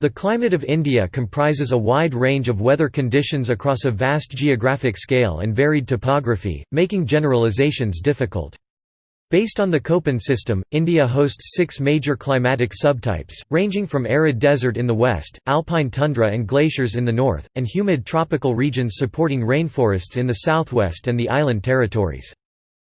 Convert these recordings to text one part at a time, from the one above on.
The climate of India comprises a wide range of weather conditions across a vast geographic scale and varied topography, making generalizations difficult. Based on the Köppen system, India hosts six major climatic subtypes, ranging from arid desert in the west, alpine tundra and glaciers in the north, and humid tropical regions supporting rainforests in the southwest and the island territories.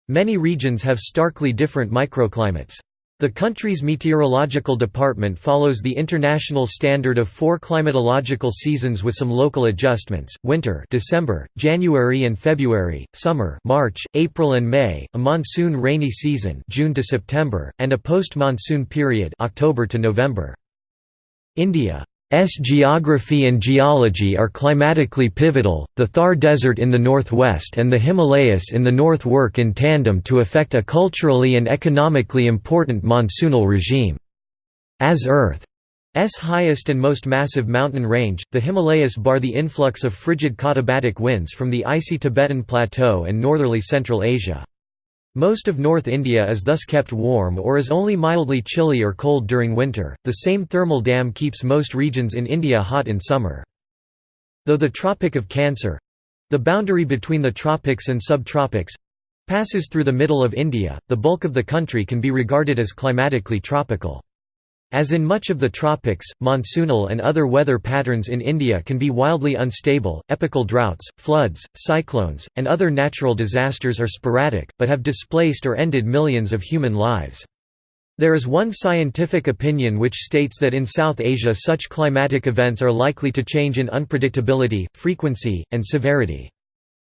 Many regions have starkly different microclimates. The country's meteorological department follows the international standard of four climatological seasons with some local adjustments: winter, December, January and February; summer, March, April and May; a monsoon rainy season, June to September, and a post-monsoon period, October to November. India S geography and geology are climatically pivotal, the Thar Desert in the northwest and the Himalayas in the north work in tandem to affect a culturally and economically important monsoonal regime. As Earth's highest and most massive mountain range, the Himalayas bar the influx of frigid katabatic winds from the icy Tibetan Plateau and northerly Central Asia. Most of North India is thus kept warm or is only mildly chilly or cold during winter. The same thermal dam keeps most regions in India hot in summer. Though the Tropic of Cancer the boundary between the tropics and subtropics passes through the middle of India, the bulk of the country can be regarded as climatically tropical. As in much of the tropics, monsoonal and other weather patterns in India can be wildly unstable, epical droughts, floods, cyclones, and other natural disasters are sporadic, but have displaced or ended millions of human lives. There is one scientific opinion which states that in South Asia such climatic events are likely to change in unpredictability, frequency, and severity.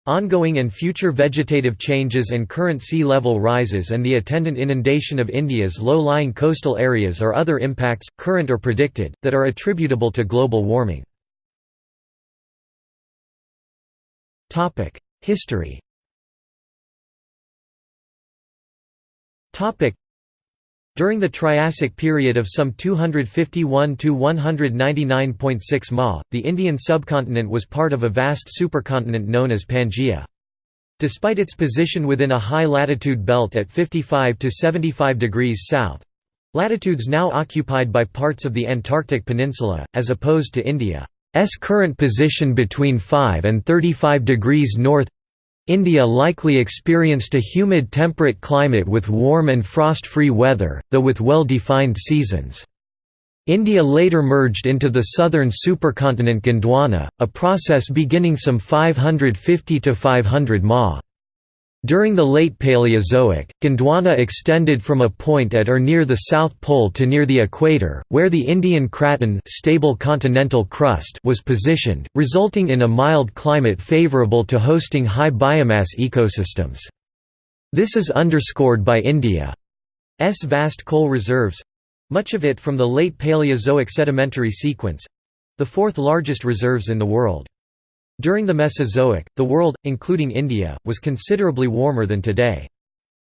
Ongoing and future vegetative changes and current sea level rises and the attendant inundation of India's low-lying coastal areas are other impacts, current or predicted, that are attributable to global warming. History during the Triassic period of some 251 to 199.6 Ma, the Indian subcontinent was part of a vast supercontinent known as Pangaea. Despite its position within a high latitude belt at 55 to 75 degrees south, latitudes now occupied by parts of the Antarctic Peninsula, as opposed to India's current position between 5 and 35 degrees north India likely experienced a humid temperate climate with warm and frost-free weather, though with well-defined seasons. India later merged into the southern supercontinent Gondwana, a process beginning some 550 to 500 ma. During the late Paleozoic, Gondwana extended from a point at or near the South Pole to near the equator, where the Indian craton stable continental crust was positioned, resulting in a mild climate favorable to hosting high biomass ecosystems. This is underscored by India's vast coal reserves—much of it from the late Paleozoic sedimentary sequence—the fourth largest reserves in the world. During the Mesozoic, the world, including India, was considerably warmer than today.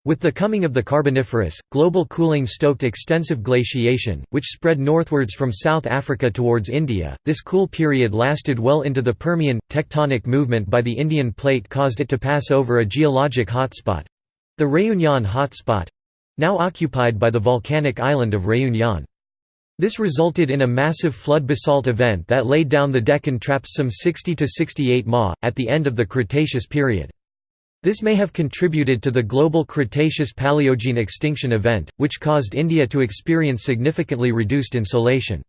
With the coming of the Carboniferous, global cooling stoked extensive glaciation, which spread northwards from South Africa towards India. This cool period lasted well into the Permian. Tectonic movement by the Indian plate caused it to pass over a geologic hotspot the Réunion hotspot now occupied by the volcanic island of Réunion. This resulted in a massive flood basalt event that laid down the Deccan traps some 60 to 68 ma, at the end of the Cretaceous period. This may have contributed to the global Cretaceous-Paleogene extinction event, which caused India to experience significantly reduced insolation.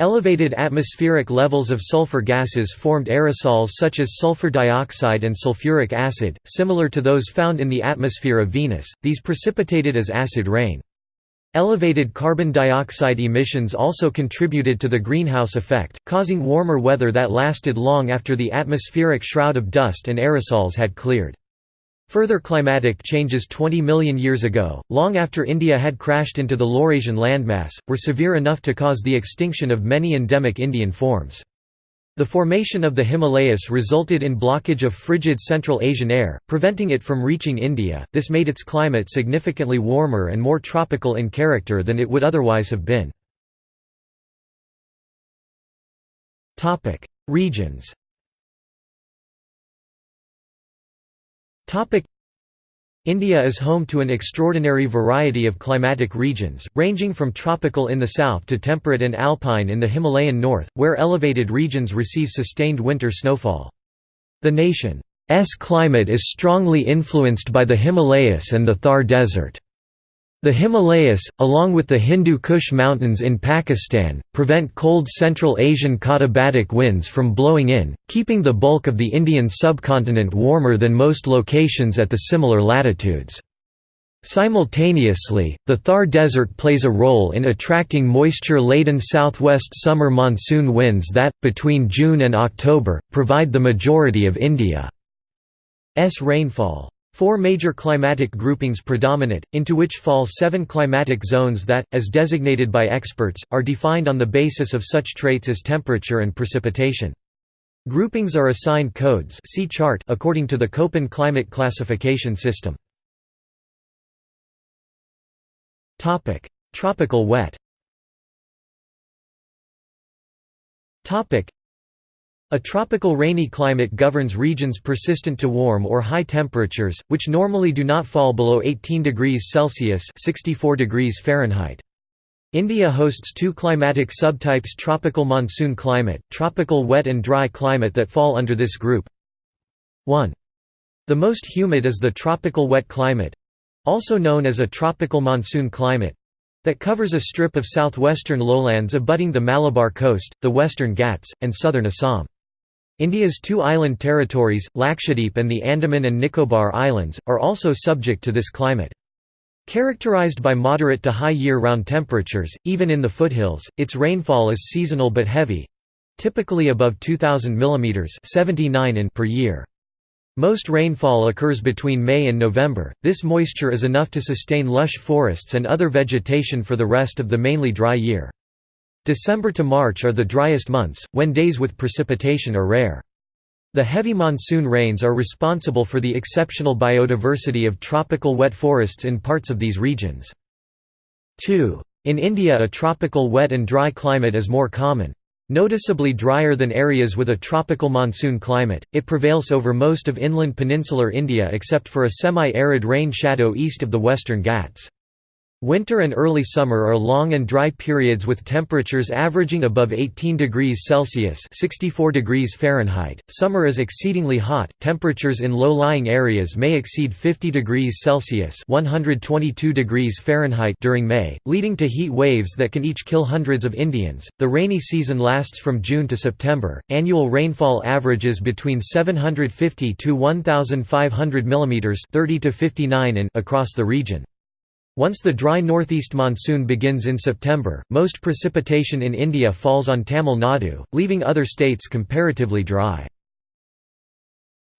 Elevated atmospheric levels of sulfur gases formed aerosols such as sulfur dioxide and sulfuric acid, similar to those found in the atmosphere of Venus, these precipitated as acid rain. Elevated carbon dioxide emissions also contributed to the greenhouse effect, causing warmer weather that lasted long after the atmospheric shroud of dust and aerosols had cleared. Further climatic changes 20 million years ago, long after India had crashed into the Laurasian landmass, were severe enough to cause the extinction of many endemic Indian forms. The formation of the Himalayas resulted in blockage of frigid Central Asian air, preventing it from reaching India. This made its climate significantly warmer and more tropical in character than it would otherwise have been. Topic: Regions. Topic: India is home to an extraordinary variety of climatic regions, ranging from tropical in the south to temperate and alpine in the Himalayan north, where elevated regions receive sustained winter snowfall. The nation's climate is strongly influenced by the Himalayas and the Thar Desert. The Himalayas, along with the Hindu Kush Mountains in Pakistan, prevent cold Central Asian katabatic winds from blowing in, keeping the bulk of the Indian subcontinent warmer than most locations at the similar latitudes. Simultaneously, the Thar Desert plays a role in attracting moisture-laden southwest summer monsoon winds that, between June and October, provide the majority of India's rainfall. Four major climatic groupings predominate, into which fall seven climatic zones that, as designated by experts, are defined on the basis of such traits as temperature and precipitation. Groupings are assigned codes see chart according to the Köppen climate classification system. Tropical wet a tropical rainy climate governs regions persistent to warm or high temperatures, which normally do not fall below 18 degrees Celsius 64 degrees Fahrenheit. India hosts two climatic subtypes tropical monsoon climate, tropical wet and dry climate that fall under this group. 1. The most humid is the tropical wet climate—also known as a tropical monsoon climate, that covers a strip of southwestern lowlands abutting the Malabar coast, the western Ghats, and southern Assam. India's two island territories, Lakshadweep and the Andaman and Nicobar Islands, are also subject to this climate. Characterized by moderate to high year-round temperatures, even in the foothills, its rainfall is seasonal but heavy—typically above 2,000 mm 79 in per year. Most rainfall occurs between May and November, this moisture is enough to sustain lush forests and other vegetation for the rest of the mainly dry year. December to March are the driest months, when days with precipitation are rare. The heavy monsoon rains are responsible for the exceptional biodiversity of tropical wet forests in parts of these regions. 2. In India a tropical wet and dry climate is more common. Noticeably drier than areas with a tropical monsoon climate, it prevails over most of inland peninsular India except for a semi-arid rain shadow east of the western Ghats. Winter and early summer are long and dry periods with temperatures averaging above 18 degrees Celsius (64 degrees Fahrenheit). Summer is exceedingly hot. Temperatures in low-lying areas may exceed 50 degrees Celsius (122 degrees Fahrenheit) during May, leading to heat waves that can each kill hundreds of Indians. The rainy season lasts from June to September. Annual rainfall averages between 750 to 1500 mm (30 to 59 in) across the region. Once the dry northeast monsoon begins in September, most precipitation in India falls on Tamil Nadu, leaving other states comparatively dry.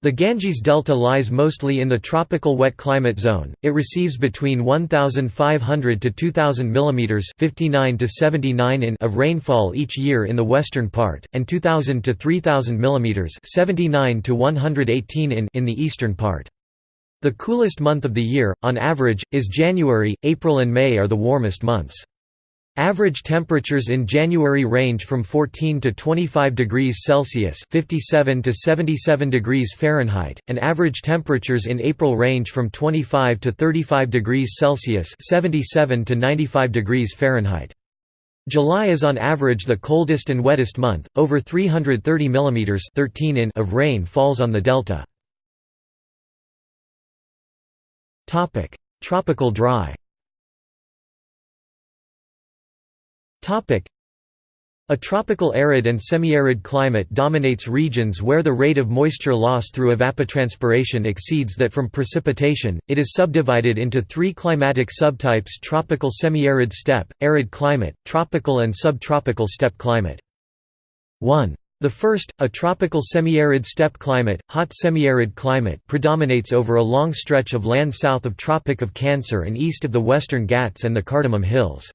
The Ganges Delta lies mostly in the tropical wet climate zone. It receives between 1500 to 2000 mm 59 to 79 in of rainfall each year in the western part and 2000 to 3000 mm 79 to 118 in in the eastern part. The coolest month of the year, on average, is January, April and May are the warmest months. Average temperatures in January range from 14 to 25 degrees Celsius (57 to 77 degrees Fahrenheit), and average temperatures in April range from 25 to 35 degrees Celsius (77 to 95 degrees Fahrenheit). July is on average the coldest and wettest month. Over 330 mm (13 in) of rain falls on the delta. Topic: Tropical dry. Topic: A tropical arid and semi-arid climate dominates regions where the rate of moisture loss through evapotranspiration exceeds that from precipitation. It is subdivided into three climatic subtypes: tropical semi-arid steppe, arid climate, tropical and subtropical steppe climate. 1. The first, a tropical semi-arid steppe climate, hot semi-arid climate predominates over a long stretch of land south of Tropic of Cancer and east of the western Ghats and the Cardamom Hills.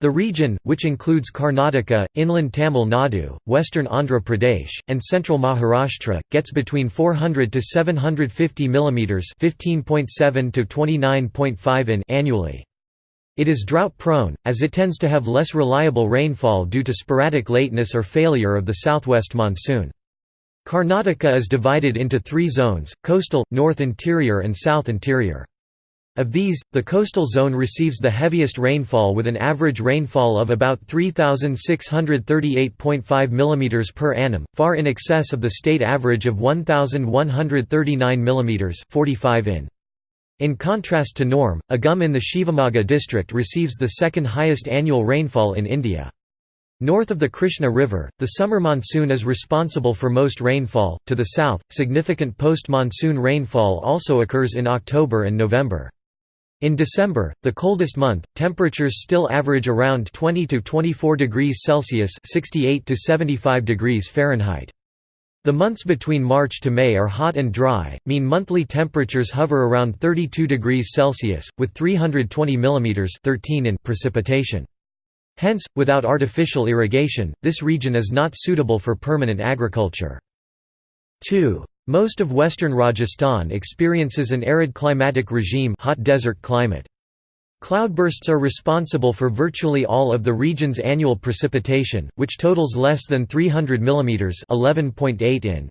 The region, which includes Karnataka, inland Tamil Nadu, western Andhra Pradesh, and central Maharashtra, gets between 400 to 750 mm (15.7 to 29.5 in) annually. It is drought-prone, as it tends to have less reliable rainfall due to sporadic lateness or failure of the southwest monsoon. Karnataka is divided into three zones, coastal, north interior and south interior. Of these, the coastal zone receives the heaviest rainfall with an average rainfall of about 3,638.5 mm per annum, far in excess of the state average of 1,139 mm 45 in. In contrast to norm, Agumbe in the Shivamogga district receives the second highest annual rainfall in India. North of the Krishna River, the summer monsoon is responsible for most rainfall. To the south, significant post monsoon rainfall also occurs in October and November. In December, the coldest month, temperatures still average around 20 to 24 degrees Celsius (68 to 75 degrees Fahrenheit). The months between March to May are hot and dry, mean monthly temperatures hover around 32 degrees Celsius, with 320 mm 13 in precipitation. Hence, without artificial irrigation, this region is not suitable for permanent agriculture. 2. Most of western Rajasthan experiences an arid climatic regime hot desert climate. Cloudbursts are responsible for virtually all of the region's annual precipitation, which totals less than 300 mm 11.8 in.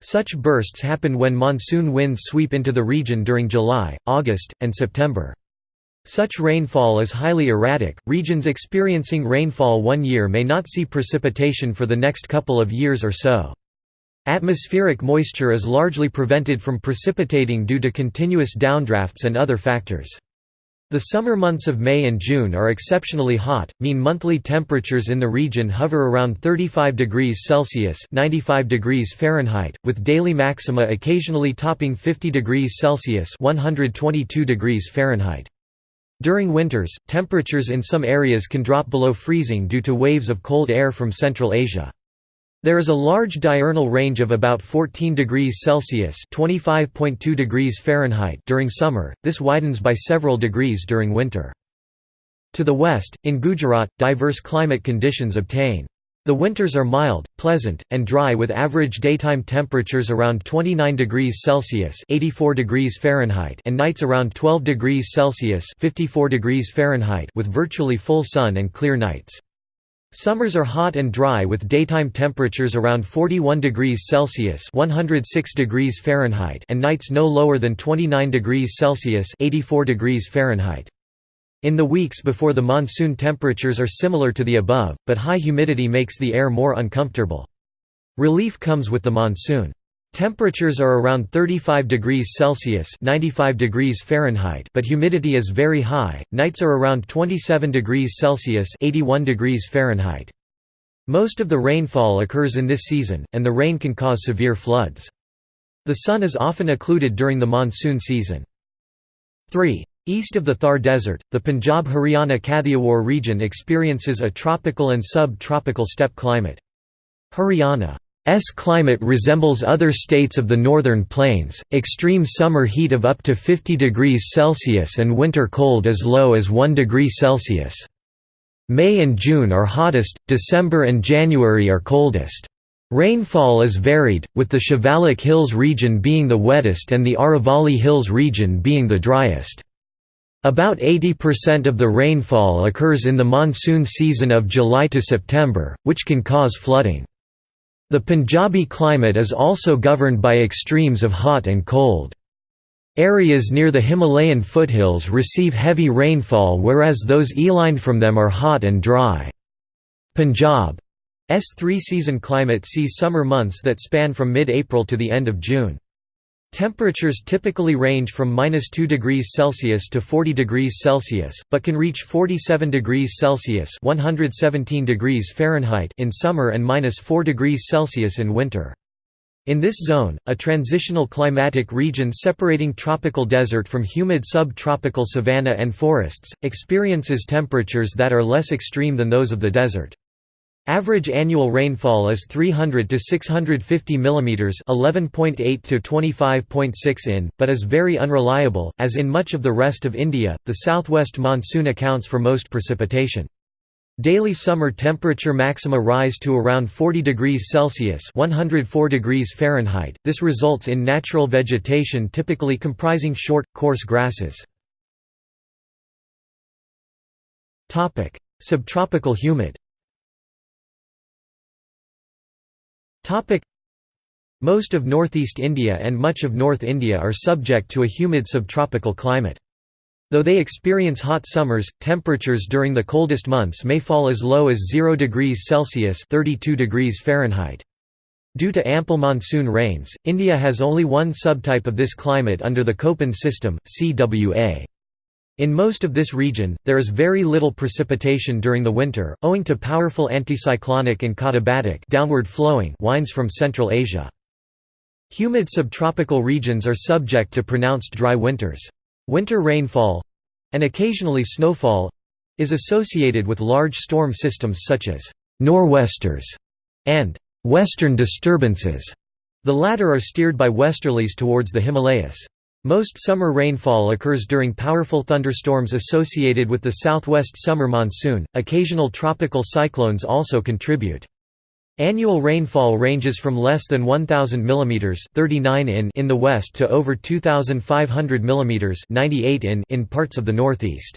Such bursts happen when monsoon winds sweep into the region during July, August, and September. Such rainfall is highly erratic. Regions experiencing rainfall one year may not see precipitation for the next couple of years or so. Atmospheric moisture is largely prevented from precipitating due to continuous downdrafts and other factors. The summer months of May and June are exceptionally hot, mean monthly temperatures in the region hover around 35 degrees Celsius 95 degrees Fahrenheit, with daily maxima occasionally topping 50 degrees Celsius 122 degrees Fahrenheit. During winters, temperatures in some areas can drop below freezing due to waves of cold air from Central Asia. There is a large diurnal range of about 14 degrees Celsius (25.2 degrees Fahrenheit) during summer. This widens by several degrees during winter. To the west, in Gujarat, diverse climate conditions obtain. The winters are mild, pleasant, and dry with average daytime temperatures around 29 degrees Celsius (84 degrees Fahrenheit) and nights around 12 degrees Celsius (54 degrees Fahrenheit) with virtually full sun and clear nights. Summers are hot and dry with daytime temperatures around 41 degrees Celsius (106 degrees Fahrenheit) and nights no lower than 29 degrees Celsius (84 degrees Fahrenheit). In the weeks before the monsoon temperatures are similar to the above, but high humidity makes the air more uncomfortable. Relief comes with the monsoon. Temperatures are around 35 degrees Celsius (95 degrees Fahrenheit), but humidity is very high. Nights are around 27 degrees Celsius (81 degrees Fahrenheit). Most of the rainfall occurs in this season, and the rain can cause severe floods. The sun is often occluded during the monsoon season. 3. East of the Thar Desert, the Punjab-Haryana Kathiawar region experiences a tropical and sub-tropical steppe climate. Haryana S climate resembles other states of the northern plains, extreme summer heat of up to 50 degrees Celsius and winter cold as low as 1 degree Celsius. May and June are hottest, December and January are coldest. Rainfall is varied, with the Shivalik Hills region being the wettest and the Aravalli Hills region being the driest. About 80% of the rainfall occurs in the monsoon season of July to September, which can cause flooding. The Punjabi climate is also governed by extremes of hot and cold. Areas near the Himalayan foothills receive heavy rainfall whereas those elined from them are hot and dry. Punjab's three-season climate sees summer months that span from mid-April to the end of June. Temperatures typically range from minus 2 degrees Celsius to 40 degrees Celsius, but can reach 47 degrees Celsius 117 degrees Fahrenheit in summer and minus 4 degrees Celsius in winter. In this zone, a transitional climatic region separating tropical desert from humid subtropical savanna and forests, experiences temperatures that are less extreme than those of the desert. Average annual rainfall is 300 to 650 mm 11.8 to 25.6 in, but is very unreliable, as in much of the rest of India, the southwest monsoon accounts for most precipitation. Daily summer temperature maxima rise to around 40 degrees Celsius 104 degrees Fahrenheit. This results in natural vegetation typically comprising short, coarse grasses. Subtropical humid Most of northeast India and much of North India are subject to a humid subtropical climate. Though they experience hot summers, temperatures during the coldest months may fall as low as 0 degrees Celsius 32 degrees Fahrenheit. Due to ample monsoon rains, India has only one subtype of this climate under the Köppen system, CWA. In most of this region, there is very little precipitation during the winter, owing to powerful anticyclonic and katabatic downward flowing winds from Central Asia. Humid subtropical regions are subject to pronounced dry winters. Winter rainfall—and occasionally snowfall—is associated with large storm systems such as «nor'westers» and «western disturbances». The latter are steered by westerlies towards the Himalayas. Most summer rainfall occurs during powerful thunderstorms associated with the southwest summer monsoon. Occasional tropical cyclones also contribute. Annual rainfall ranges from less than 1000 mm 39 in in the west to over 2500 mm 98 in in parts of the northeast.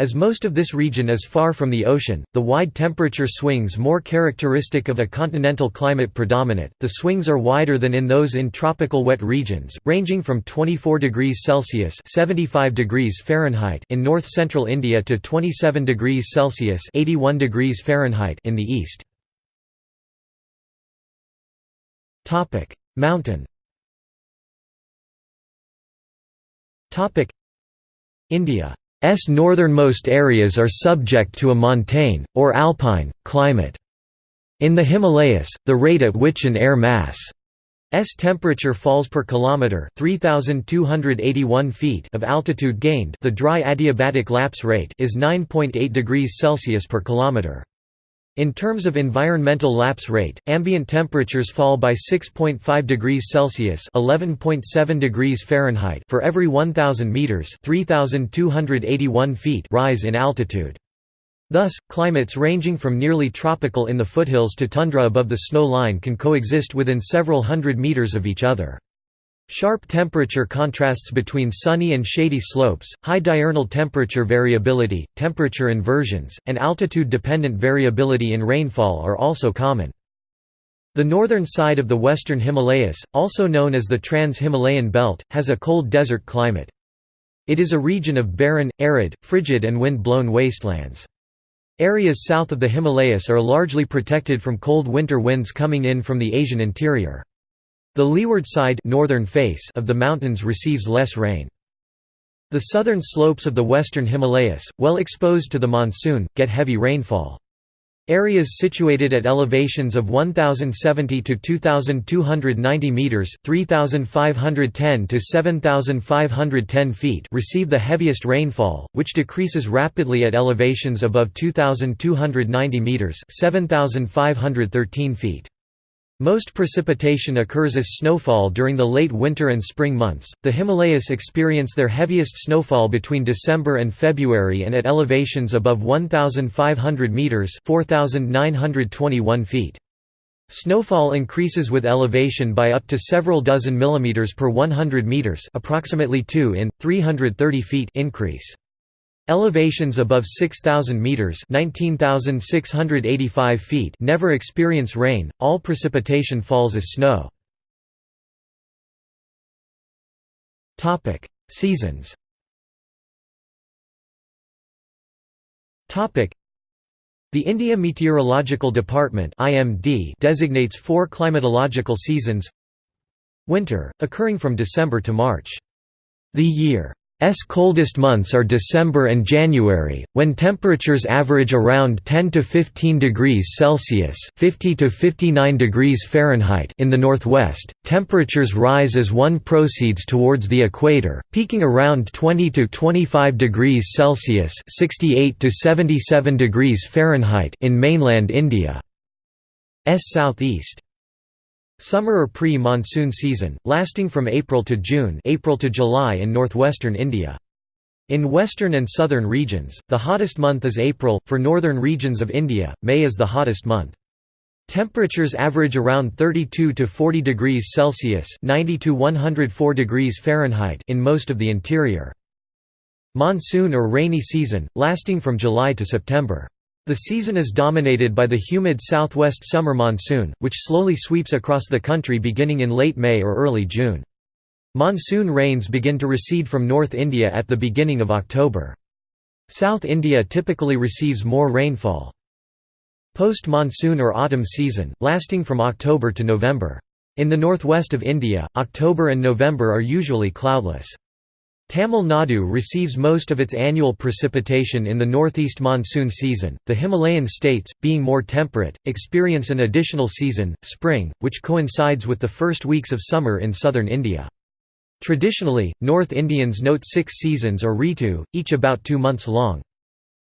As most of this region is far from the ocean, the wide temperature swings more characteristic of a continental climate predominate. The swings are wider than in those in tropical wet regions, ranging from 24 degrees Celsius (75 degrees Fahrenheit) in north-central India to 27 degrees Celsius (81 degrees Fahrenheit) in the east. Topic: Mountain. Topic: India's northernmost areas are subject to a montane, or alpine, climate. In the Himalayas, the rate at which an air mass S temperature falls per kilometer 3281 feet of altitude gained the dry adiabatic lapse rate is 9.8 degrees Celsius per kilometer in terms of environmental lapse rate, ambient temperatures fall by 6.5 degrees Celsius (11.7 degrees Fahrenheit) for every 1000 meters (3281 feet) rise in altitude. Thus, climates ranging from nearly tropical in the foothills to tundra above the snow line can coexist within several hundred meters of each other. Sharp temperature contrasts between sunny and shady slopes, high diurnal temperature variability, temperature inversions, and altitude-dependent variability in rainfall are also common. The northern side of the western Himalayas, also known as the Trans-Himalayan Belt, has a cold desert climate. It is a region of barren, arid, frigid and wind-blown wastelands. Areas south of the Himalayas are largely protected from cold winter winds coming in from the Asian interior. The leeward side northern face of the mountains receives less rain. The southern slopes of the western Himalayas, well exposed to the monsoon, get heavy rainfall. Areas situated at elevations of 1070 to 2290 meters, 3510 to 7510 feet, receive the heaviest rainfall, which decreases rapidly at elevations above 2290 meters, 7513 feet. Most precipitation occurs as snowfall during the late winter and spring months. The Himalayas experience their heaviest snowfall between December and February and at elevations above 1500 meters, 4921 feet. Snowfall increases with elevation by up to several dozen millimeters per 100 meters, approximately 2 in 330 feet increase. Elevations above 6,000 meters (19,685 feet) never experience rain. All precipitation falls as snow. Topic: Seasons. Topic: The India Meteorological Department (IMD) designates four climatological seasons. Winter, occurring from December to March. The year S coldest months are December and January, when temperatures average around 10 to 15 degrees Celsius (50 to 59 degrees Fahrenheit) in the northwest. Temperatures rise as one proceeds towards the equator, peaking around 20 to 25 degrees Celsius (68 to 77 degrees Fahrenheit) in mainland India. S southeast. Summer or pre-monsoon season, lasting from April to June April to July in northwestern India. In western and southern regions, the hottest month is April, for northern regions of India, May is the hottest month. Temperatures average around 32 to 40 degrees Celsius 90 to 104 degrees Fahrenheit in most of the interior. Monsoon or rainy season, lasting from July to September. The season is dominated by the humid southwest summer monsoon, which slowly sweeps across the country beginning in late May or early June. Monsoon rains begin to recede from North India at the beginning of October. South India typically receives more rainfall. Post-monsoon or autumn season, lasting from October to November. In the northwest of India, October and November are usually cloudless. Tamil Nadu receives most of its annual precipitation in the northeast monsoon season. The Himalayan states, being more temperate, experience an additional season, spring, which coincides with the first weeks of summer in southern India. Traditionally, North Indians note six seasons or ritu, each about two months long.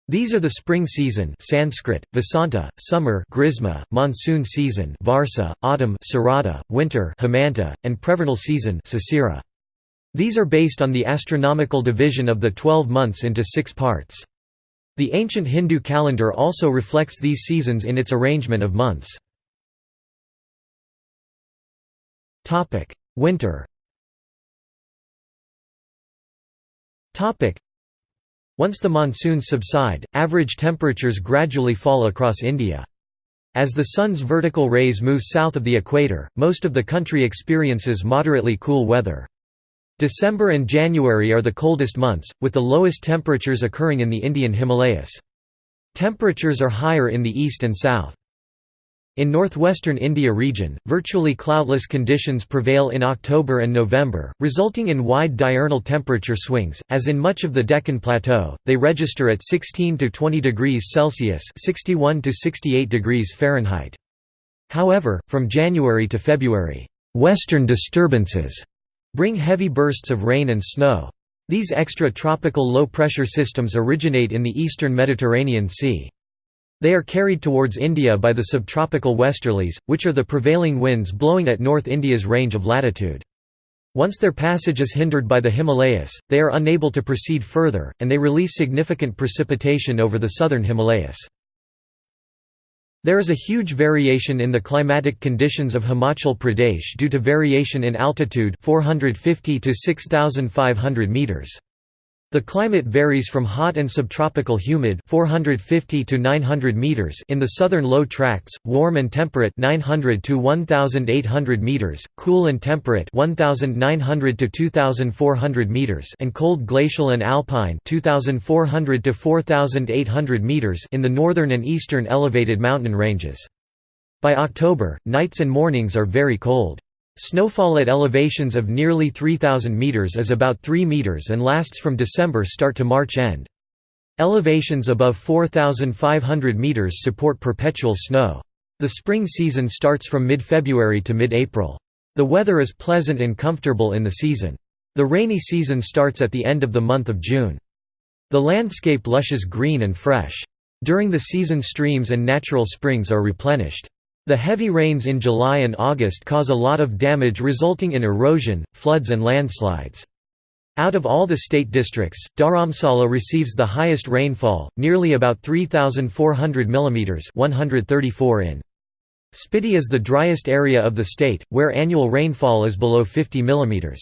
These are the spring season Sanskrit, Vasanta, summer Grisma, monsoon season Varsa, autumn Sarada, winter Hemanta, and prevernal season Sisira. These are based on the astronomical division of the twelve months into six parts. The ancient Hindu calendar also reflects these seasons in its arrangement of months. Winter once the monsoons subside, average temperatures gradually fall across India. As the sun's vertical rays move south of the equator, most of the country experiences moderately cool weather. December and January are the coldest months, with the lowest temperatures occurring in the Indian Himalayas. Temperatures are higher in the east and south. In northwestern India region, virtually cloudless conditions prevail in October and November, resulting in wide diurnal temperature swings. As in much of the Deccan Plateau, they register at 16 to 20 degrees Celsius (61 to 68 degrees Fahrenheit). However, from January to February, western disturbances bring heavy bursts of rain and snow. These extra-tropical low-pressure systems originate in the eastern Mediterranean Sea. They are carried towards India by the subtropical westerlies, which are the prevailing winds blowing at North India's range of latitude. Once their passage is hindered by the Himalayas, they are unable to proceed further, and they release significant precipitation over the southern Himalayas. There is a huge variation in the climatic conditions of Himachal Pradesh due to variation in altitude 450 to 6500 meters. The climate varies from hot and subtropical humid 450 to 900 meters in the southern low tracts, warm and temperate 900 to 1800 meters, cool and temperate 1900 to 2400 meters and cold glacial and alpine 2400 to 4800 meters in the northern and eastern elevated mountain ranges. By October, nights and mornings are very cold. Snowfall at elevations of nearly 3,000 meters is about 3 meters and lasts from December start to March end. Elevations above 4,500 meters support perpetual snow. The spring season starts from mid-February to mid-April. The weather is pleasant and comfortable in the season. The rainy season starts at the end of the month of June. The landscape lushes green and fresh. During the season streams and natural springs are replenished. The heavy rains in July and August cause a lot of damage resulting in erosion, floods and landslides. Out of all the state districts, Dharamsala receives the highest rainfall, nearly about 3,400 mm 134 in. Spiti is the driest area of the state, where annual rainfall is below 50 mm.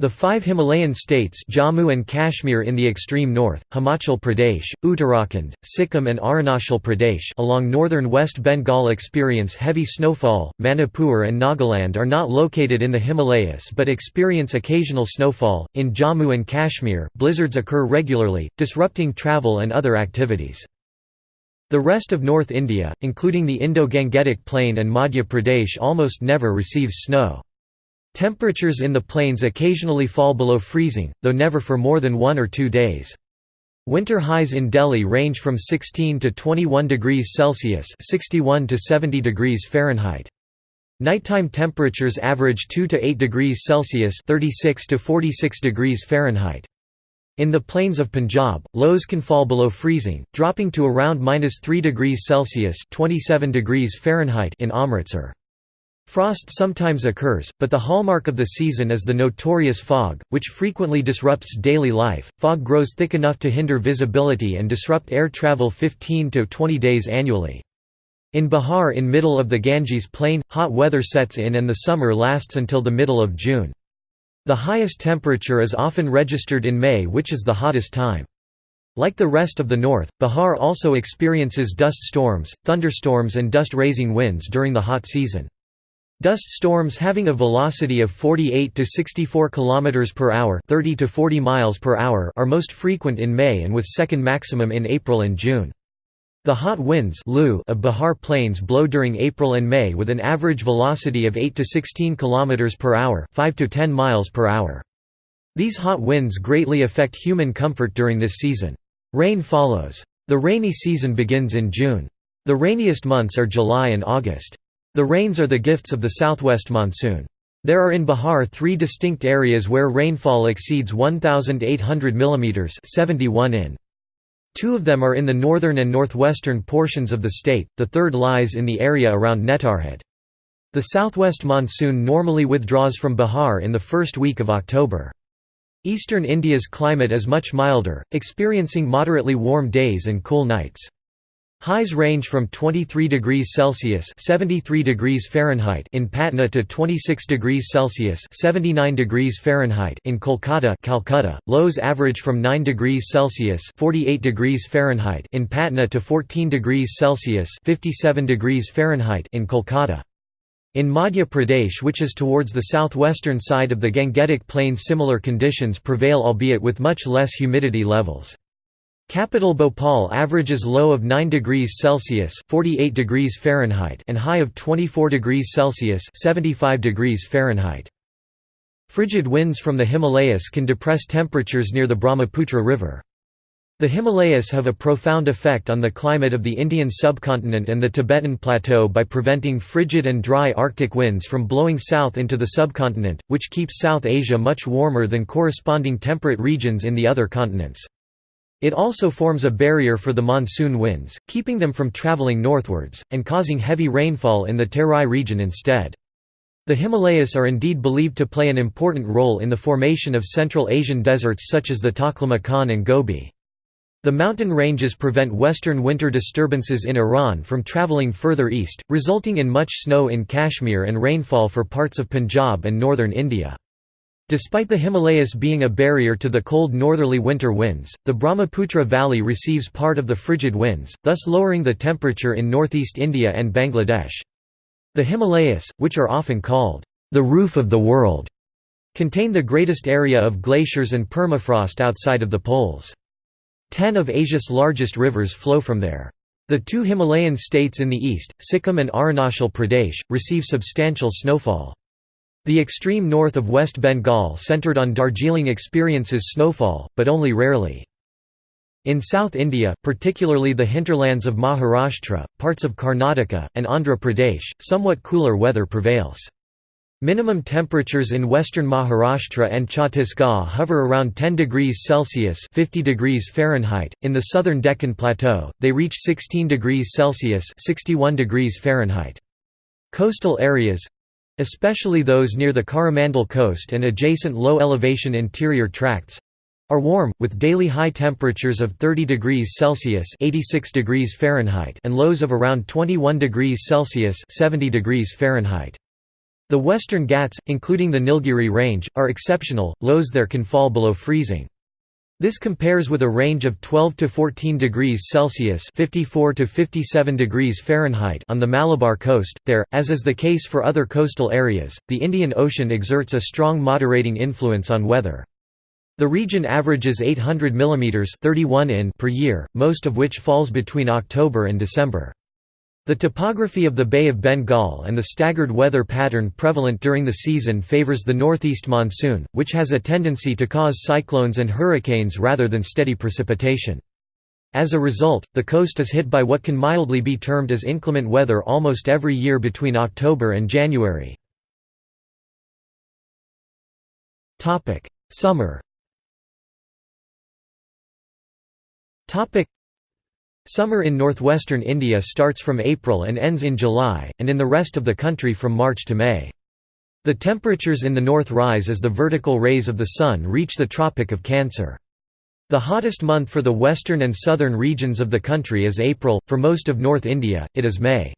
The five Himalayan states Jammu and Kashmir in the extreme north, Himachal Pradesh, Uttarakhand, Sikkim and Arunachal Pradesh along northern West Bengal experience heavy snowfall, Manipur and Nagaland are not located in the Himalayas but experience occasional snowfall. In Jammu and Kashmir, blizzards occur regularly, disrupting travel and other activities. The rest of North India, including the Indo-Gangetic Plain and Madhya Pradesh almost never receives snow. Temperatures in the plains occasionally fall below freezing, though never for more than one or two days. Winter highs in Delhi range from 16 to 21 degrees Celsius (61 to 70 degrees Fahrenheit). Nighttime temperatures average 2 to 8 degrees Celsius (36 to 46 degrees Fahrenheit). In the plains of Punjab, lows can fall below freezing, dropping to around -3 degrees Celsius (27 degrees Fahrenheit) in Amritsar. Frost sometimes occurs, but the hallmark of the season is the notorious fog, which frequently disrupts daily life. Fog grows thick enough to hinder visibility and disrupt air travel 15 to 20 days annually. In Bihar in middle of the Ganges plain, hot weather sets in and the summer lasts until the middle of June. The highest temperature is often registered in May which is the hottest time. Like the rest of the north, Bihar also experiences dust storms, thunderstorms and dust-raising winds during the hot season. Dust storms having a velocity of 48 to 64 km per hour, 30 to 40 miles per hour are most frequent in May and with second maximum in April and June. The hot winds of Bihar Plains blow during April and May with an average velocity of 8 to 16 km per hour, 5 to 10 miles per hour. These hot winds greatly affect human comfort during this season. Rain follows. The rainy season begins in June. The rainiest months are July and August. The rains are the gifts of the southwest monsoon. There are in Bihar three distinct areas where rainfall exceeds 1,800 mm 71 in. Two of them are in the northern and northwestern portions of the state, the third lies in the area around Netarhat. The southwest monsoon normally withdraws from Bihar in the first week of October. Eastern India's climate is much milder, experiencing moderately warm days and cool nights. Highs range from 23 degrees Celsius (73 degrees Fahrenheit) in Patna to 26 degrees Celsius (79 degrees Fahrenheit) in Kolkata, Calcutta. Lows average from 9 degrees Celsius (48 degrees Fahrenheit) in Patna to 14 degrees Celsius (57 degrees Fahrenheit) in Kolkata. In Madhya Pradesh which is towards the southwestern side of the Gangetic Plain similar conditions prevail albeit with much less humidity levels. Capital Bhopal averages low of 9 degrees Celsius (48 degrees Fahrenheit) and high of 24 degrees Celsius (75 degrees Fahrenheit). Frigid winds from the Himalayas can depress temperatures near the Brahmaputra River. The Himalayas have a profound effect on the climate of the Indian subcontinent and the Tibetan Plateau by preventing frigid and dry Arctic winds from blowing south into the subcontinent, which keeps South Asia much warmer than corresponding temperate regions in the other continents. It also forms a barrier for the monsoon winds, keeping them from traveling northwards, and causing heavy rainfall in the Terai region instead. The Himalayas are indeed believed to play an important role in the formation of Central Asian deserts such as the Taklamakan and Gobi. The mountain ranges prevent western winter disturbances in Iran from traveling further east, resulting in much snow in Kashmir and rainfall for parts of Punjab and northern India. Despite the Himalayas being a barrier to the cold northerly winter winds, the Brahmaputra Valley receives part of the frigid winds, thus lowering the temperature in northeast India and Bangladesh. The Himalayas, which are often called the roof of the world, contain the greatest area of glaciers and permafrost outside of the poles. Ten of Asia's largest rivers flow from there. The two Himalayan states in the east, Sikkim and Arunachal Pradesh, receive substantial snowfall. The extreme north of West Bengal centred on Darjeeling experiences snowfall, but only rarely. In South India, particularly the hinterlands of Maharashtra, parts of Karnataka, and Andhra Pradesh, somewhat cooler weather prevails. Minimum temperatures in western Maharashtra and Chhattisgarh hover around 10 degrees Celsius (50 degrees Fahrenheit). In the southern Deccan Plateau, they reach 16 degrees Celsius (61 degrees Fahrenheit). Coastal areas especially those near the Coromandel coast and adjacent low-elevation interior tracts are warm, with daily high temperatures of 30 degrees Celsius 86 degrees Fahrenheit and lows of around 21 degrees Celsius 70 degrees Fahrenheit. The western Ghats, including the Nilgiri range, are exceptional, lows there can fall below freezing. This compares with a range of 12 to 14 degrees Celsius (54 to 57 degrees Fahrenheit) on the Malabar coast. There, as is the case for other coastal areas, the Indian Ocean exerts a strong moderating influence on weather. The region averages 800 mm 31 in per year, most of which falls between October and December. The topography of the Bay of Bengal and the staggered weather pattern prevalent during the season favors the northeast monsoon, which has a tendency to cause cyclones and hurricanes rather than steady precipitation. As a result, the coast is hit by what can mildly be termed as inclement weather almost every year between October and January. Summer Summer in northwestern India starts from April and ends in July, and in the rest of the country from March to May. The temperatures in the north rise as the vertical rays of the sun reach the Tropic of Cancer. The hottest month for the western and southern regions of the country is April, for most of North India, it is May.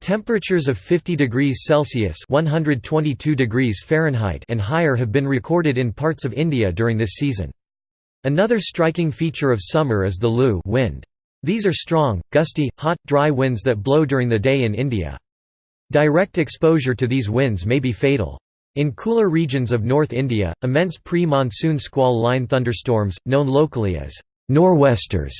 Temperatures of 50 degrees Celsius (122 degrees Fahrenheit) and higher have been recorded in parts of India during this season. Another striking feature of summer is the Lu wind. These are strong, gusty, hot, dry winds that blow during the day in India. Direct exposure to these winds may be fatal. In cooler regions of North India, immense pre-monsoon squall line thunderstorms, known locally as nor'westers,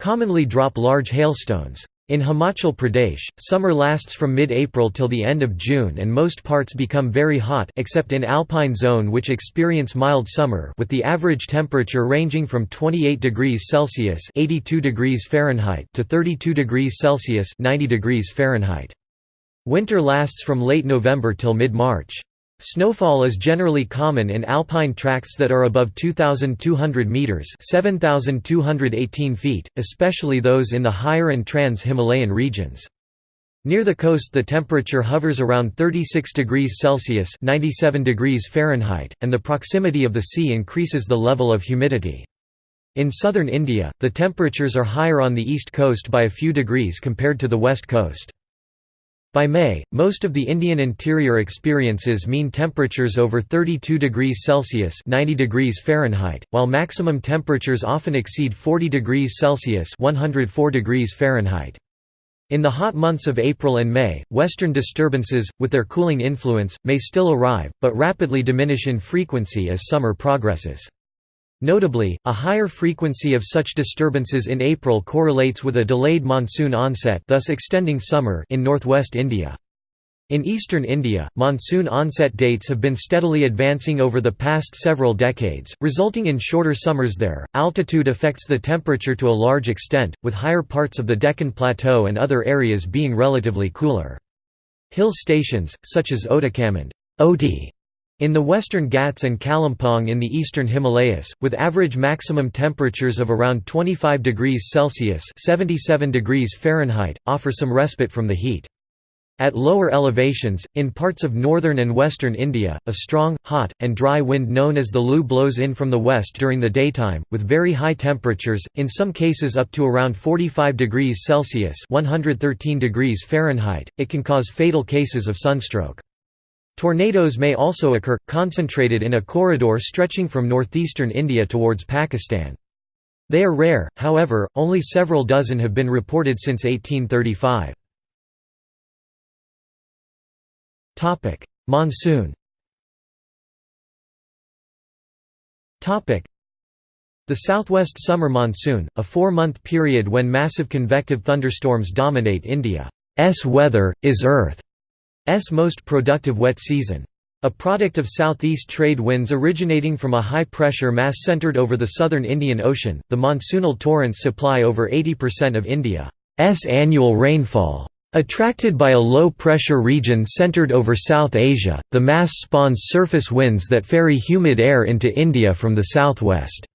commonly drop large hailstones. In Himachal Pradesh, summer lasts from mid-April till the end of June and most parts become very hot except in alpine zone which experience mild summer with the average temperature ranging from 28 degrees Celsius (82 degrees Fahrenheit) to 32 degrees Celsius (90 degrees Fahrenheit). Winter lasts from late November till mid-March. Snowfall is generally common in alpine tracts that are above 2,200 metres 7,218 feet, especially those in the higher and trans-Himalayan regions. Near the coast the temperature hovers around 36 degrees Celsius 97 degrees Fahrenheit, and the proximity of the sea increases the level of humidity. In southern India, the temperatures are higher on the east coast by a few degrees compared to the west coast. By May, most of the Indian interior experiences mean temperatures over 32 degrees Celsius 90 degrees Fahrenheit, while maximum temperatures often exceed 40 degrees Celsius 104 degrees Fahrenheit. In the hot months of April and May, western disturbances, with their cooling influence, may still arrive, but rapidly diminish in frequency as summer progresses. Notably, a higher frequency of such disturbances in April correlates with a delayed monsoon onset thus extending summer in northwest India. In eastern India, monsoon onset dates have been steadily advancing over the past several decades, resulting in shorter summers there. Altitude affects the temperature to a large extent, with higher parts of the Deccan Plateau and other areas being relatively cooler. Hill stations, such as Ootacamund Ooty in the western Ghats and Kalimpong in the eastern Himalayas, with average maximum temperatures of around 25 degrees Celsius 77 degrees Fahrenheit, offer some respite from the heat. At lower elevations, in parts of northern and western India, a strong, hot, and dry wind known as the Lu blows in from the west during the daytime, with very high temperatures, in some cases up to around 45 degrees Celsius 113 degrees Fahrenheit. It can cause fatal cases of sunstroke. Tornadoes may also occur, concentrated in a corridor stretching from northeastern India towards Pakistan. They are rare, however, only several dozen have been reported since 1835. Monsoon the southwest summer monsoon, a four-month period when massive convective thunderstorms dominate India's weather, is Earth most productive wet season. A product of southeast trade winds originating from a high-pressure mass centered over the southern Indian Ocean, the monsoonal torrents supply over 80% of India's annual rainfall. Attracted by a low-pressure region centered over South Asia, the mass spawns surface winds that ferry humid air into India from the southwest.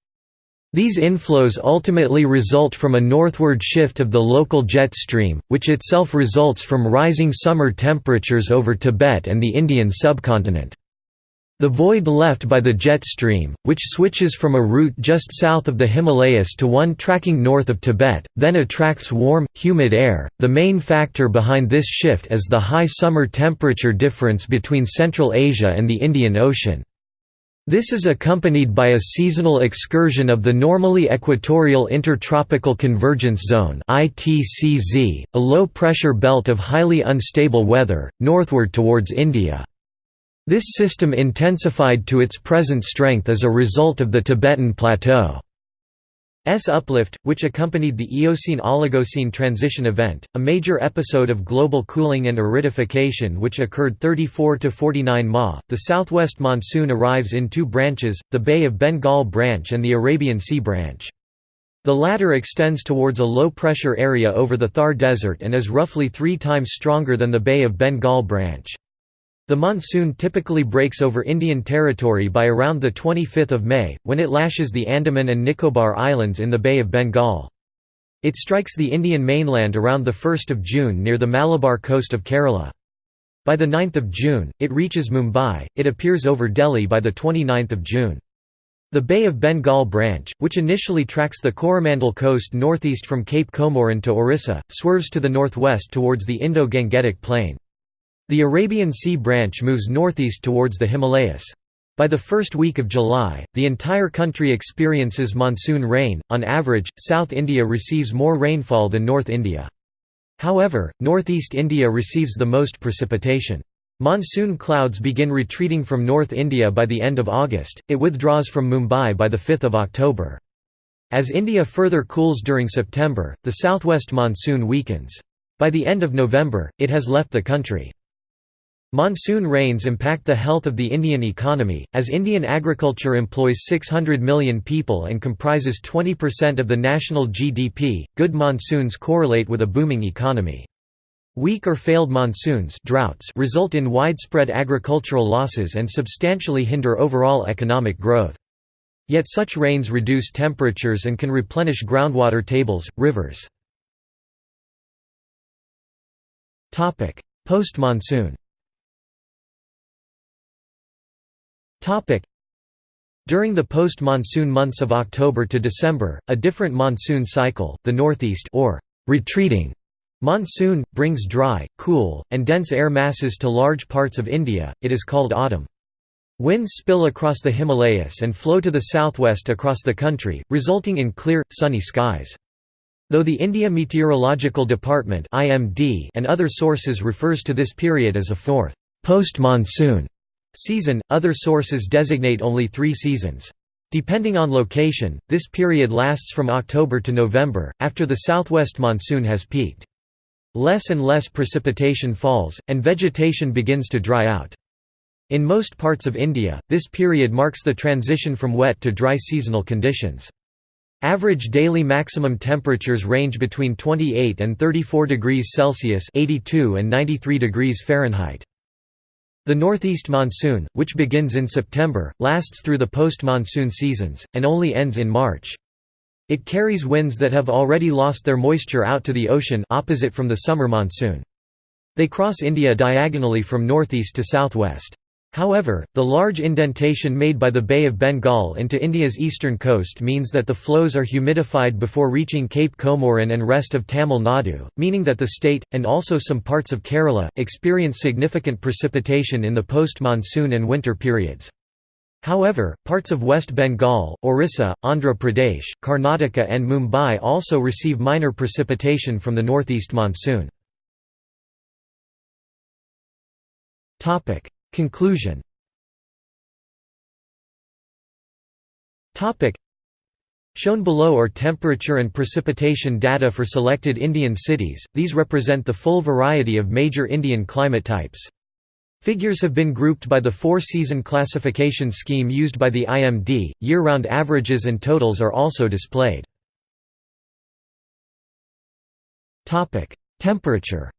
These inflows ultimately result from a northward shift of the local jet stream, which itself results from rising summer temperatures over Tibet and the Indian subcontinent. The void left by the jet stream, which switches from a route just south of the Himalayas to one tracking north of Tibet, then attracts warm, humid air. The main factor behind this shift is the high summer temperature difference between Central Asia and the Indian Ocean. This is accompanied by a seasonal excursion of the normally equatorial intertropical convergence zone ITCZ, a low-pressure belt of highly unstable weather, northward towards India. This system intensified to its present strength as a result of the Tibetan Plateau. S uplift, which accompanied the Eocene-Oligocene transition event, a major episode of global cooling and aridification which occurred 34 to 49 Ma. The southwest monsoon arrives in two branches, the Bay of Bengal branch and the Arabian Sea branch. The latter extends towards a low-pressure area over the Thar Desert and is roughly three times stronger than the Bay of Bengal branch. The monsoon typically breaks over Indian territory by around 25 May, when it lashes the Andaman and Nicobar Islands in the Bay of Bengal. It strikes the Indian mainland around 1 June near the Malabar coast of Kerala. By 9 June, it reaches Mumbai, it appears over Delhi by 29 June. The Bay of Bengal branch, which initially tracks the Coromandel coast northeast from Cape Comorin to Orissa, swerves to the northwest towards the Indo-Gangetic plain. The Arabian Sea branch moves northeast towards the Himalayas. By the first week of July, the entire country experiences monsoon rain. On average, South India receives more rainfall than North India. However, northeast India receives the most precipitation. Monsoon clouds begin retreating from North India by the end of August, it withdraws from Mumbai by 5 October. As India further cools during September, the southwest monsoon weakens. By the end of November, it has left the country. Monsoon rains impact the health of the Indian economy, as Indian agriculture employs 600 million people and comprises 20% of the national GDP. Good monsoons correlate with a booming economy. Weak or failed monsoons droughts result in widespread agricultural losses and substantially hinder overall economic growth. Yet such rains reduce temperatures and can replenish groundwater tables, rivers. Post-monsoon During the post-monsoon months of October to December, a different monsoon cycle, the northeast or retreating monsoon, brings dry, cool, and dense air masses to large parts of India, it is called autumn. Winds spill across the Himalayas and flow to the southwest across the country, resulting in clear, sunny skies. Though the India Meteorological Department and other sources refers to this period as a fourth post-monsoon Season – Other sources designate only three seasons. Depending on location, this period lasts from October to November, after the southwest monsoon has peaked. Less and less precipitation falls, and vegetation begins to dry out. In most parts of India, this period marks the transition from wet to dry seasonal conditions. Average daily maximum temperatures range between 28 and 34 degrees Celsius (82 and 93 degrees Fahrenheit). The northeast monsoon, which begins in September, lasts through the post-monsoon seasons, and only ends in March. It carries winds that have already lost their moisture out to the ocean opposite from the summer monsoon. They cross India diagonally from northeast to southwest. However, the large indentation made by the Bay of Bengal into India's eastern coast means that the flows are humidified before reaching Cape Comorin and rest of Tamil Nadu, meaning that the state, and also some parts of Kerala, experience significant precipitation in the post-monsoon and winter periods. However, parts of West Bengal, Orissa, Andhra Pradesh, Karnataka and Mumbai also receive minor precipitation from the northeast monsoon. Conclusion. Shown below are temperature and precipitation data for selected Indian cities, these represent the full variety of major Indian climate types. Figures have been grouped by the four-season classification scheme used by the IMD, year-round averages and totals are also displayed. Temperature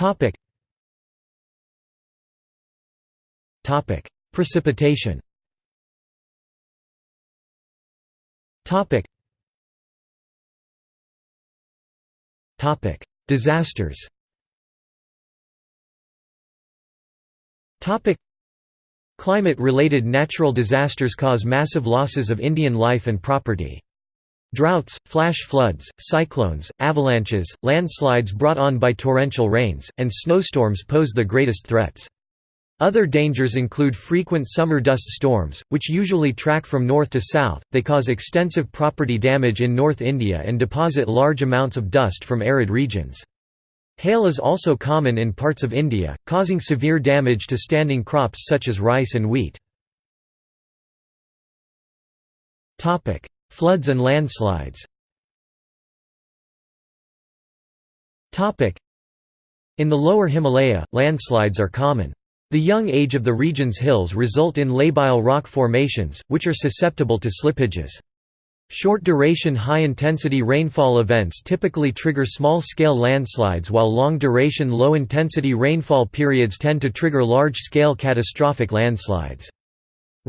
Topic. Topic. Precipitation. Topic. Topic. Disasters. Topic. Climate-related natural disasters cause massive losses of Indian life and property. Droughts, flash floods, cyclones, avalanches, landslides brought on by torrential rains, and snowstorms pose the greatest threats. Other dangers include frequent summer dust storms, which usually track from north to south, they cause extensive property damage in North India and deposit large amounts of dust from arid regions. Hail is also common in parts of India, causing severe damage to standing crops such as rice and wheat. Floods and landslides In the lower Himalaya, landslides are common. The young age of the region's hills result in labile rock formations, which are susceptible to slippages. Short-duration high-intensity rainfall events typically trigger small-scale landslides while long-duration low-intensity rainfall periods tend to trigger large-scale catastrophic landslides.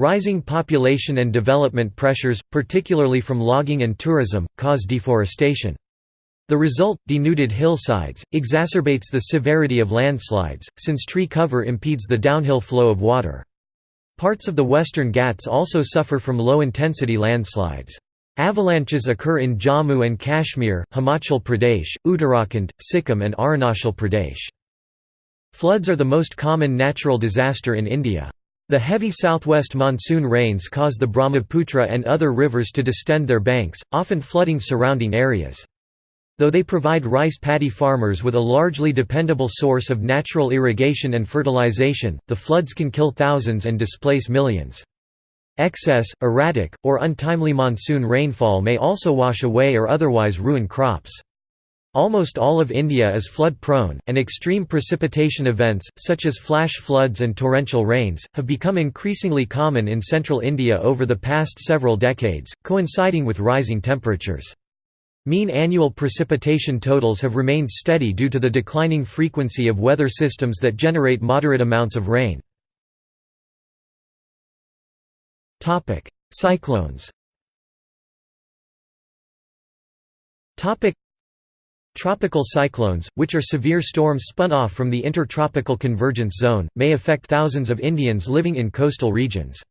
Rising population and development pressures, particularly from logging and tourism, cause deforestation. The result, denuded hillsides, exacerbates the severity of landslides, since tree cover impedes the downhill flow of water. Parts of the western Ghats also suffer from low-intensity landslides. Avalanches occur in Jammu and Kashmir, Himachal Pradesh, Uttarakhand, Sikkim and Arunachal Pradesh. Floods are the most common natural disaster in India. The heavy southwest monsoon rains cause the Brahmaputra and other rivers to distend their banks, often flooding surrounding areas. Though they provide rice paddy farmers with a largely dependable source of natural irrigation and fertilization, the floods can kill thousands and displace millions. Excess, erratic, or untimely monsoon rainfall may also wash away or otherwise ruin crops. Almost all of India is flood-prone, and extreme precipitation events, such as flash floods and torrential rains, have become increasingly common in central India over the past several decades, coinciding with rising temperatures. Mean annual precipitation totals have remained steady due to the declining frequency of weather systems that generate moderate amounts of rain. Cyclones Tropical cyclones, which are severe storms spun off from the intertropical convergence zone, may affect thousands of Indians living in coastal regions.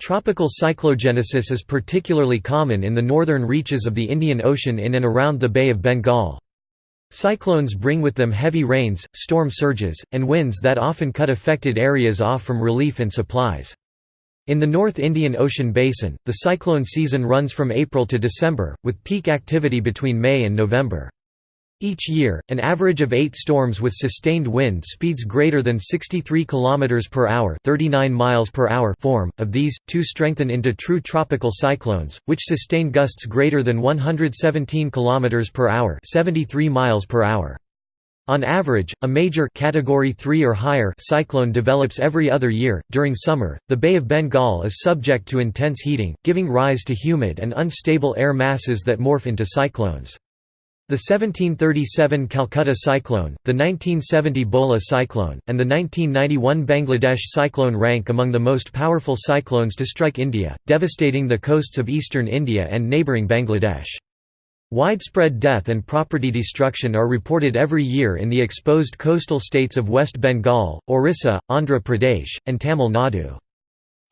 Tropical cyclogenesis is particularly common in the northern reaches of the Indian Ocean in and around the Bay of Bengal. Cyclones bring with them heavy rains, storm surges, and winds that often cut affected areas off from relief and supplies. In the North Indian Ocean basin, the cyclone season runs from April to December, with peak activity between May and November. Each year, an average of 8 storms with sustained wind speeds greater than 63 km per hour, 39 miles per hour form. Of these, two strengthen into true tropical cyclones, which sustain gusts greater than 117 km per hour, 73 miles per hour. On average, a major category 3 or higher cyclone develops every other year. During summer, the Bay of Bengal is subject to intense heating, giving rise to humid and unstable air masses that morph into cyclones. The 1737 Calcutta cyclone, the 1970 Bola cyclone, and the 1991 Bangladesh cyclone rank among the most powerful cyclones to strike India, devastating the coasts of eastern India and neighbouring Bangladesh. Widespread death and property destruction are reported every year in the exposed coastal states of West Bengal, Orissa, Andhra Pradesh, and Tamil Nadu.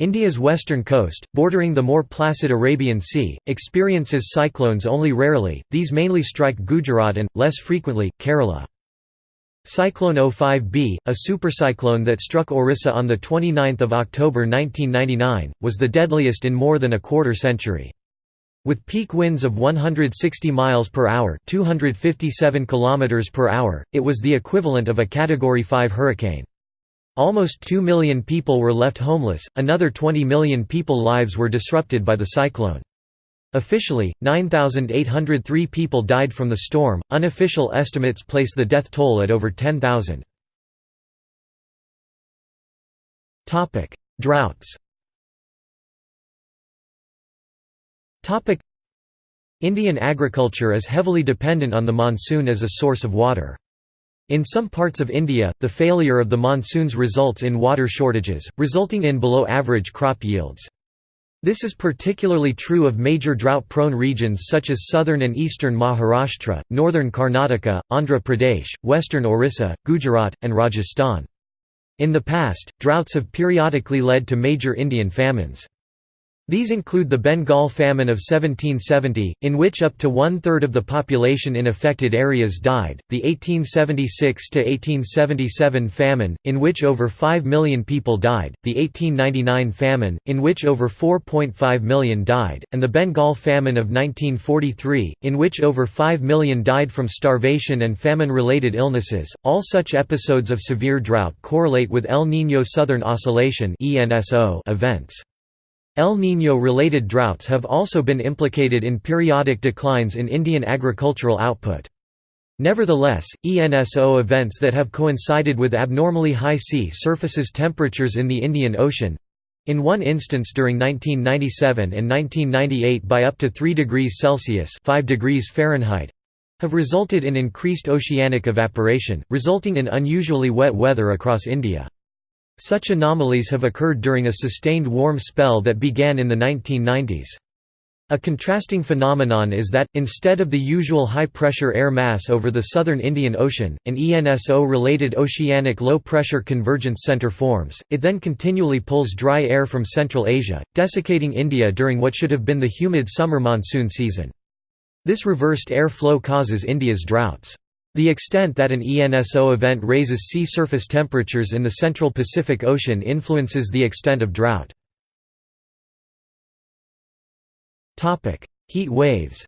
India's western coast, bordering the more placid Arabian Sea, experiences cyclones only rarely, these mainly strike Gujarat and, less frequently, Kerala. Cyclone 05B, a supercyclone that struck Orissa on 29 October 1999, was the deadliest in more than a quarter century. With peak winds of 160 miles per hour, 257 kilometers per hour, it was the equivalent of a category 5 hurricane. Almost 2 million people were left homeless, another 20 million people lives were disrupted by the cyclone. Officially, 9,803 people died from the storm, unofficial estimates place the death toll at over 10,000. Droughts Indian agriculture is heavily dependent on the monsoon as a source of water. In some parts of India, the failure of the monsoons results in water shortages, resulting in below-average crop yields. This is particularly true of major drought-prone regions such as southern and eastern Maharashtra, northern Karnataka, Andhra Pradesh, western Orissa, Gujarat, and Rajasthan. In the past, droughts have periodically led to major Indian famines. These include the Bengal famine of 1770, in which up to one-third of the population in affected areas died, the 1876–1877 famine, in which over 5 million people died, the 1899 famine, in which over 4.5 million died, and the Bengal famine of 1943, in which over 5 million died from starvation and famine-related illnesses. All such episodes of severe drought correlate with El Niño Southern Oscillation events. El Niño-related droughts have also been implicated in periodic declines in Indian agricultural output. Nevertheless, ENSO events that have coincided with abnormally high sea surfaces temperatures in the Indian Ocean—in one instance during 1997 and 1998 by up to 3 degrees Celsius 5 degrees Fahrenheit, have resulted in increased oceanic evaporation, resulting in unusually wet weather across India. Such anomalies have occurred during a sustained warm spell that began in the 1990s. A contrasting phenomenon is that, instead of the usual high-pressure air mass over the southern Indian Ocean, an ENSO-related oceanic low-pressure convergence center forms, it then continually pulls dry air from Central Asia, desiccating India during what should have been the humid summer monsoon season. This reversed air flow causes India's droughts. The extent that an ENSO event raises sea surface temperatures in the central Pacific Ocean influences the extent of drought. Heat waves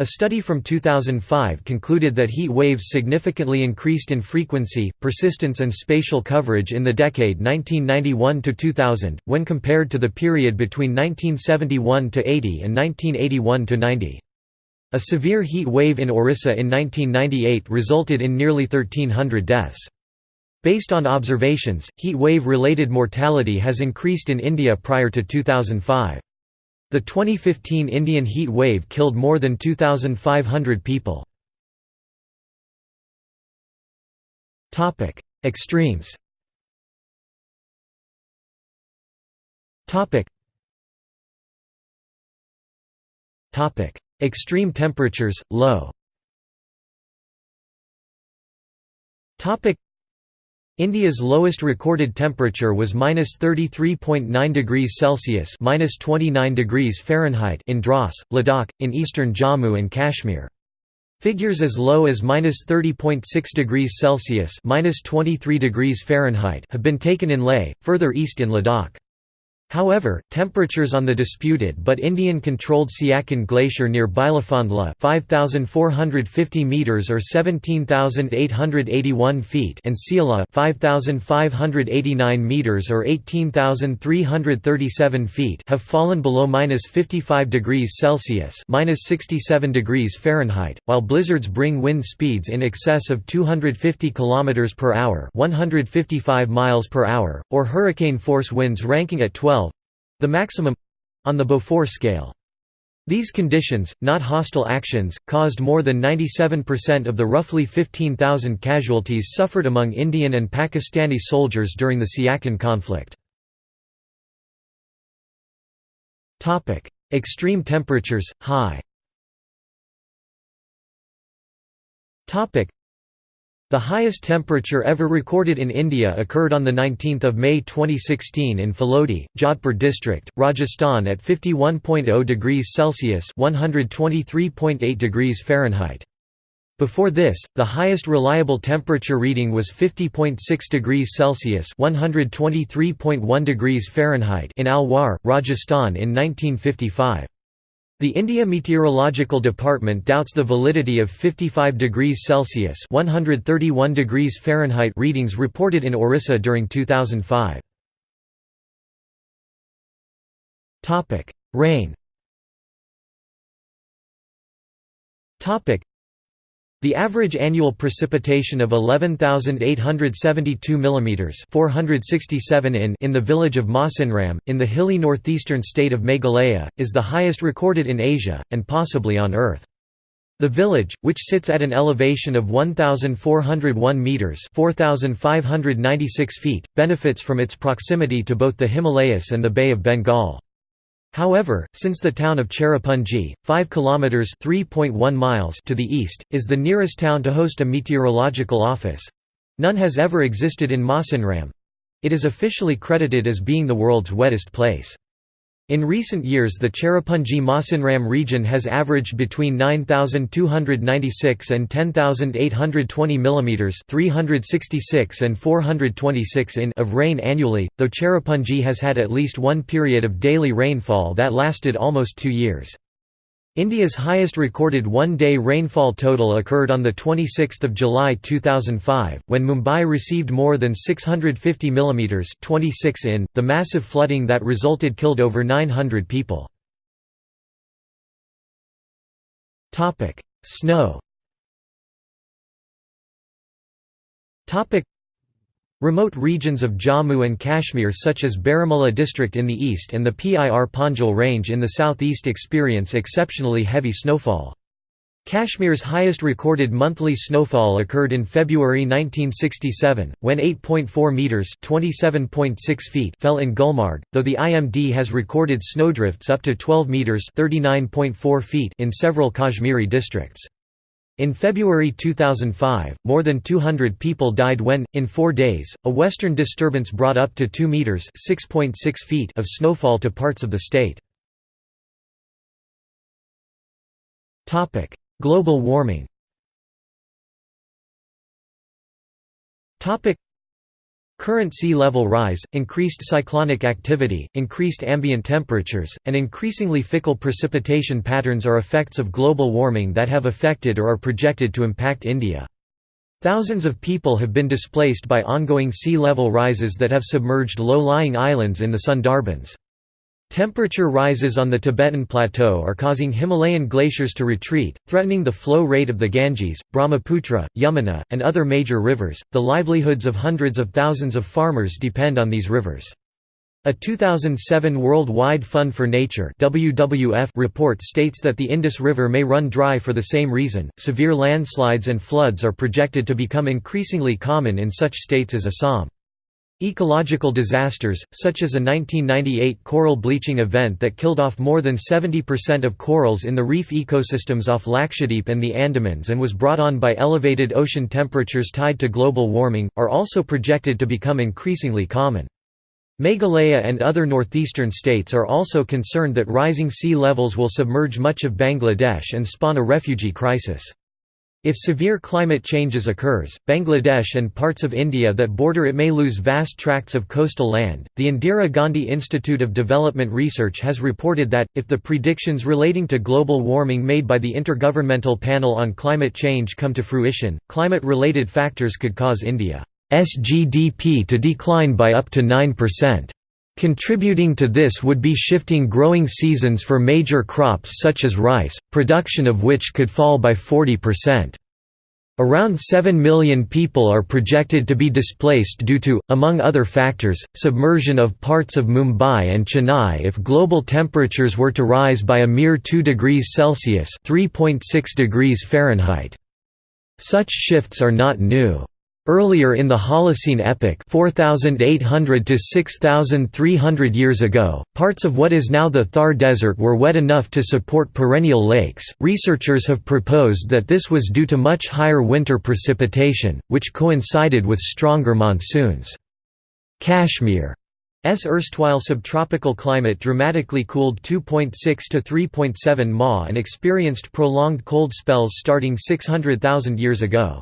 a study from 2005 concluded that heat waves significantly increased in frequency, persistence and spatial coverage in the decade 1991–2000, when compared to the period between 1971–80 and 1981–90. A severe heat wave in Orissa in 1998 resulted in nearly 1,300 deaths. Based on observations, heat wave-related mortality has increased in India prior to 2005. The 2015 Indian heat wave killed more than 2,500 people. Extremes Extreme temperatures, low India's lowest recorded temperature was -33.9 degrees Celsius (-29 degrees Fahrenheit) in Dras, Ladakh, in eastern Jammu and Kashmir. Figures as low as -30.6 degrees Celsius (-23 degrees Fahrenheit) have been taken in Leh, further east in Ladakh. However, temperatures on the disputed but Indian-controlled Siachen Glacier near Bilafond La 5,450 meters or 17,881 feet and Sia La 5,589 meters or 18,337 feet have fallen below -55 degrees Celsius (-67 degrees Fahrenheit), while blizzards bring wind speeds in excess of 250 kilometers per hour (155 miles per hour) or hurricane force winds ranking at 12 the maximum on the Beaufort scale. These conditions, not hostile actions, caused more than 97% of the roughly 15,000 casualties suffered among Indian and Pakistani soldiers during the Siachen conflict. Extreme temperatures, high the highest temperature ever recorded in India occurred on 19 May 2016 in Phalodi, Jodhpur district, Rajasthan at 51.0 degrees Celsius (123.8 degrees Fahrenheit). Before this, the highest reliable temperature reading was 50.6 degrees Celsius (123.1 degrees Fahrenheit) in Alwar, Rajasthan in 1955. The India Meteorological Department doubts the validity of 55 degrees Celsius (131 degrees Fahrenheit) readings reported in Orissa during 2005. Topic: Rain. Topic: the average annual precipitation of 11,872 mm 467 in in the village of Mawsynram, in the hilly northeastern state of Meghalaya, is the highest recorded in Asia, and possibly on Earth. The village, which sits at an elevation of 1,401 metres 4,596 feet, benefits from its proximity to both the Himalayas and the Bay of Bengal. However, since the town of Cherrapunji, 5 kilometers (3.1 miles) to the east, is the nearest town to host a meteorological office, none has ever existed in Mawsynram. It is officially credited as being the world's wettest place. In recent years the Cherrapunji Mawsynram region has averaged between 9296 and 10820 mm 366 and 426 in of rain annually, though Cherrapunji has had at least one period of daily rainfall that lasted almost two years. India's highest recorded one-day rainfall total occurred on 26 July 2005, when Mumbai received more than 650 mm 26 in. .The massive flooding that resulted killed over 900 people. Snow Remote regions of Jammu and Kashmir such as Baramulla district in the east and the Pir Panjal range in the southeast experience exceptionally heavy snowfall. Kashmir's highest recorded monthly snowfall occurred in February 1967, when 8.4 metres (27.6 feet) fell in Gulmarg, though the IMD has recorded snowdrifts up to 12 metres (39.4 feet) in several Kashmiri districts. In February 2005, more than 200 people died when, in four days, a western disturbance brought up to 2 metres (6.6 feet of snowfall to parts of the state. Topic: Global warming Current sea level rise, increased cyclonic activity, increased ambient temperatures, and increasingly fickle precipitation patterns are effects of global warming that have affected or are projected to impact India. Thousands of people have been displaced by ongoing sea level rises that have submerged low-lying islands in the Sundarbans. Temperature rises on the Tibetan Plateau are causing Himalayan glaciers to retreat, threatening the flow rate of the Ganges, Brahmaputra, Yamuna, and other major rivers. The livelihoods of hundreds of thousands of farmers depend on these rivers. A 2007 World Wide Fund for Nature (WWF) report states that the Indus River may run dry for the same reason. Severe landslides and floods are projected to become increasingly common in such states as Assam. Ecological disasters, such as a 1998 coral bleaching event that killed off more than 70% of corals in the reef ecosystems off Lakshadweep and the Andamans and was brought on by elevated ocean temperatures tied to global warming, are also projected to become increasingly common. Meghalaya and other northeastern states are also concerned that rising sea levels will submerge much of Bangladesh and spawn a refugee crisis. If severe climate changes occurs, Bangladesh and parts of India that border it may lose vast tracts of coastal land. The Indira Gandhi Institute of Development Research has reported that if the predictions relating to global warming made by the Intergovernmental Panel on Climate Change come to fruition, climate-related factors could cause India's GDP to decline by up to 9%. Contributing to this would be shifting growing seasons for major crops such as rice, production of which could fall by 40%. Around 7 million people are projected to be displaced due to, among other factors, submersion of parts of Mumbai and Chennai if global temperatures were to rise by a mere 2 degrees Celsius (3.6 degrees Fahrenheit). Such shifts are not new. Earlier in the Holocene epoch 4,800 to 6,300 years ago, parts of what is now the Thar Desert were wet enough to support perennial lakes. Researchers have proposed that this was due to much higher winter precipitation, which coincided with stronger monsoons. Kashmir S erstwhile subtropical climate dramatically cooled 2.6 to 3.7 Ma and experienced prolonged cold spells starting 600,000 years ago.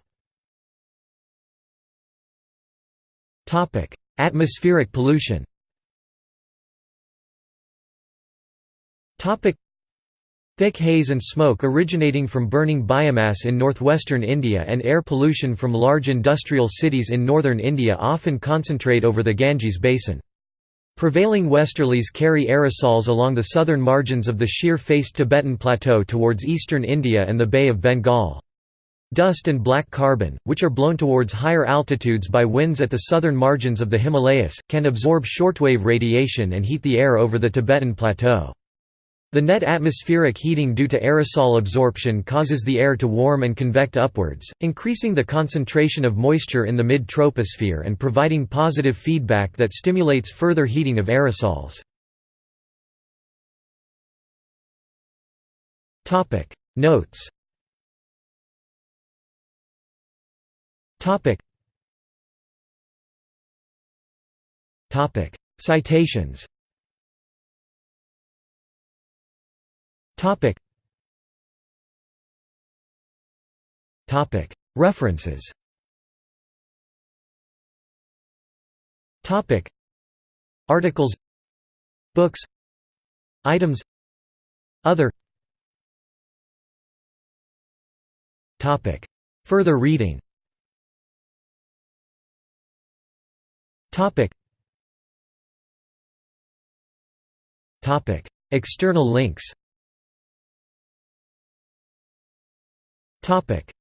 Topic: Atmospheric pollution. Topic: Thick haze and smoke originating from burning biomass in northwestern India and air pollution from large industrial cities in northern India often concentrate over the Ganges basin. Prevailing westerlies carry aerosols along the southern margins of the sheer-faced Tibetan Plateau towards eastern India and the Bay of Bengal. Dust and black carbon, which are blown towards higher altitudes by winds at the southern margins of the Himalayas, can absorb shortwave radiation and heat the air over the Tibetan Plateau. The net atmospheric heating due to aerosol absorption causes the air to warm and convect upwards, increasing the concentration of moisture in the mid-troposphere and providing positive feedback that stimulates further heating of aerosols. Notes Topic. Topic. Citations. Topic. Topic. References. Topic. Articles. Books. Items. Other. Topic. Further reading. Topic. Topic. External links. Topic.